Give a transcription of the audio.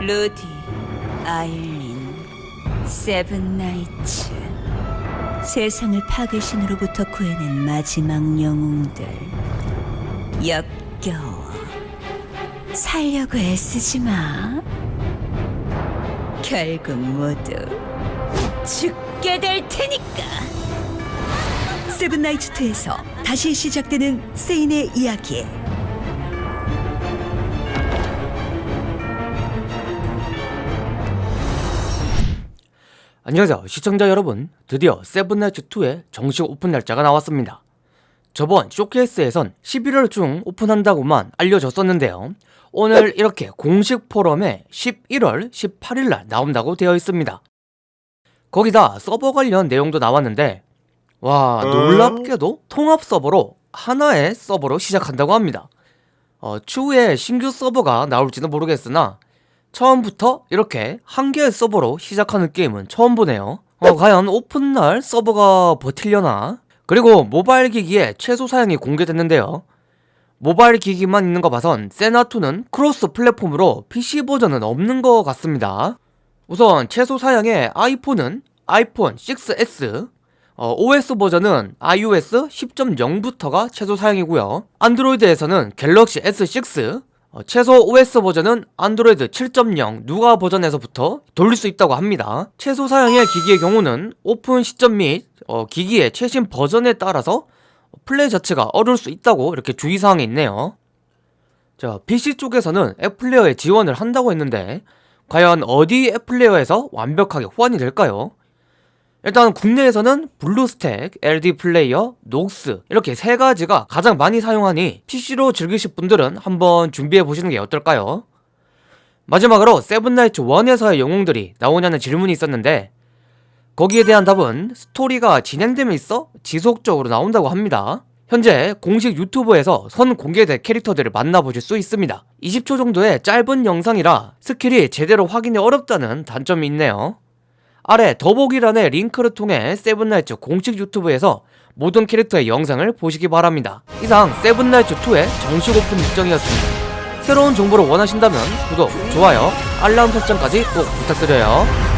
루디, 아일린, 세븐나이츠. 세상을 파괴신으로부터 구해낸 마지막 영웅들. 역겨워. 살려고 애쓰지 마. 결국 모두 죽게 될 테니까. 세븐나이츠 2에서 다시 시작되는 세인의 이야기. 안녕하세요. 시청자 여러분 드디어 세븐나이츠2의 정식 오픈 날짜가 나왔습니다. 저번 쇼케이스에선 11월 중 오픈한다고만 알려졌었는데요. 오늘 이렇게 공식 포럼에 11월 18일날 나온다고 되어 있습니다. 거기다 서버 관련 내용도 나왔는데 와 놀랍게도 통합 서버로 하나의 서버로 시작한다고 합니다. 어, 추후에 신규 서버가 나올지는 모르겠으나 처음부터 이렇게 한 개의 서버로 시작하는 게임은 처음 보네요. 어, 과연 오픈날 서버가 버틸려나? 그리고 모바일 기기에 최소 사양이 공개됐는데요. 모바일 기기만 있는 거 봐선 세나2는 cross platform으로 PC 버전은 없는 것 같습니다. 우선 최소 사양의 아이폰은 아이폰 6s 어, OS 버전은 iOS 10.0부터가 최소 사양이고요. 안드로이드에서는 갤럭시 S6 어, 최소 OS 버전은 안드로이드 7.0 Nougat 버전에서부터 돌릴 수 있다고 합니다 최소 사양의 기기의 경우는 오픈 시점 및 어, 기기의 최신 버전에 따라서 플레이 자체가 어려울 수 있다고 이렇게 주의사항이 있네요 자 PC 쪽에서는 app player에 지원을 한다고 했는데 과연 어디 app player에서 완벽하게 호환이 될까요? 일단 국내에서는 블루스택, LD 플레이어, 녹스 이렇게 세 가지가 가장 많이 사용하니 PC로 즐기실 분들은 한번 준비해 보시는 게 어떨까요? 마지막으로 세븐나이츠 1에서의 영웅들이 나오냐는 질문이 있었는데 거기에 대한 답은 스토리가 진행됨에 있어 지속적으로 나온다고 합니다. 현재 공식 유튜브에서 선 공개된 캐릭터들을 만나보실 수 있습니다. 20초 정도의 짧은 영상이라 스킬이 제대로 확인이 어렵다는 단점이 있네요 아래 더보기란의 링크를 통해 세븐나이츠 공식 유튜브에서 모든 캐릭터의 영상을 보시기 바랍니다. 이상 세븐나이츠2의 정식 오픈 일정이었습니다. 새로운 정보를 원하신다면 구독, 좋아요, 알람 설정까지 꼭 부탁드려요.